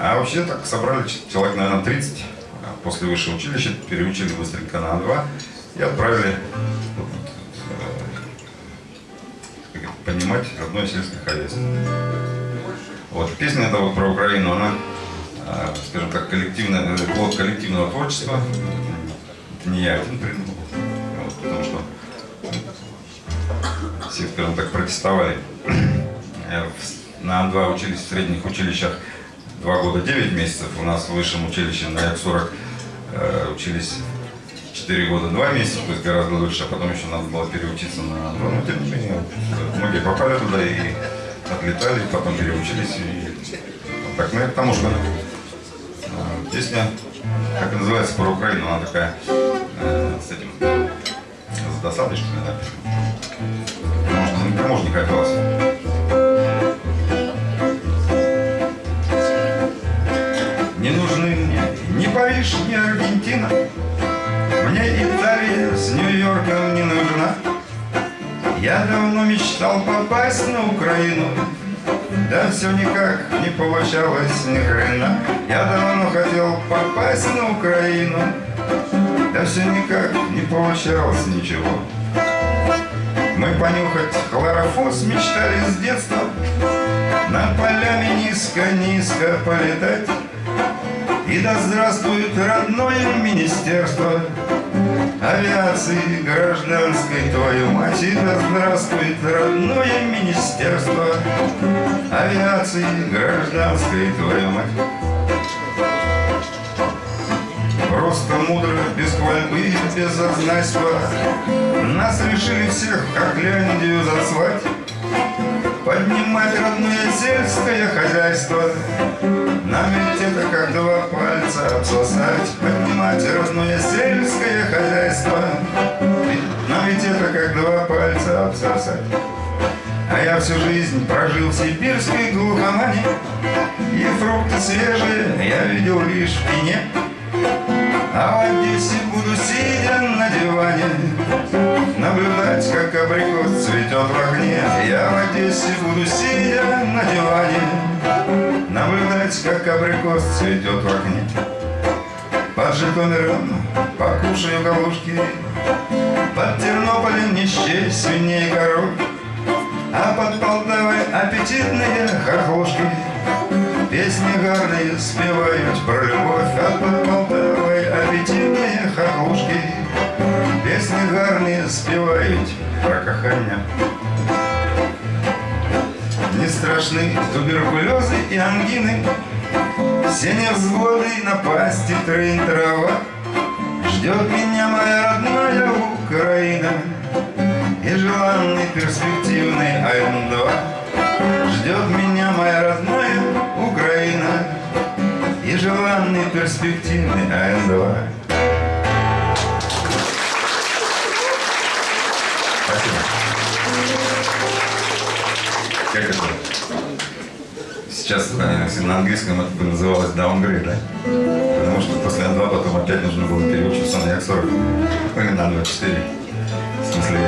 А вообще так собрали человек, наверное, 30 после высшего училища, переучили быстренько на А2 и отправили э, понимать родное сельское хозяйство. Вот, песня эта вот про Украину, она, э, скажем так, коллективная, э, плод коллективного творчества. Это не я один придумал, вот, потому что все, скажем так, протестовали. На Ан-2 учились в средних училищах два года 9 месяцев, у нас в высшем училище на Як-40 э, учились 4 года 2 месяца, то есть гораздо лучше, а потом еще надо было переучиться на 2, но тем не менее, многие попали туда и отлетали, потом переучились. И... Так, ну это к тому, что э, песня, как называется, про Украину, она такая э, с этим, с досадой, что ли, написана. Потому что никому Париж, ни Аргентина, Мне Италия с Нью-Йорком не нужна. Я давно мечтал попасть на Украину, Да все никак не получалось ни хрена. Я давно хотел попасть на Украину, Да все никак не получалось ничего. Мы понюхать хлорофос мечтали с детства, Над полями низко-низко полетать. И да здравствует родное министерство Авиации гражданской, твою мать. И да здравствует родное министерство Авиации гражданской, твою мать. Просто мудро, без хвальбы и без зазнайства Нас решили всех в Кокляндию засвать Поднимать родное сельское хозяйство Ведь это как два пальца обсосать Поднимать родное сельское хозяйство. Нам ведь это как два пальца обсосать. А я всю жизнь прожил в сибирской глухомане И фрукты свежие я видел лишь в пене. А в Одессе буду сидя на диване Наблюдать, как абрикос цветет в окне Я в Одессе буду сидя на диване Как абрикос цветет в окне Под Житомиром покушаю галушки Под Тернополем не счесть свиней и коров. А под Полтавой аппетитные хохлушки Песни гарные спевают про любовь. А под Полтавой аппетитные хохлушки. Песни гарные спевают про кохання. Не страшны туберкулезы и ангины, Все невзгоды и напасти трын трава. Ждет меня моя родная Украина И желанный перспективный АМ-2. Ждет меня моя родная Украина И желанный перспективный АМ-2. Сейчас если на английском это бы называлось downgrade, да? Потому что после N2 потом опять нужно было переучиться на Як-40 или на 24. В смысле,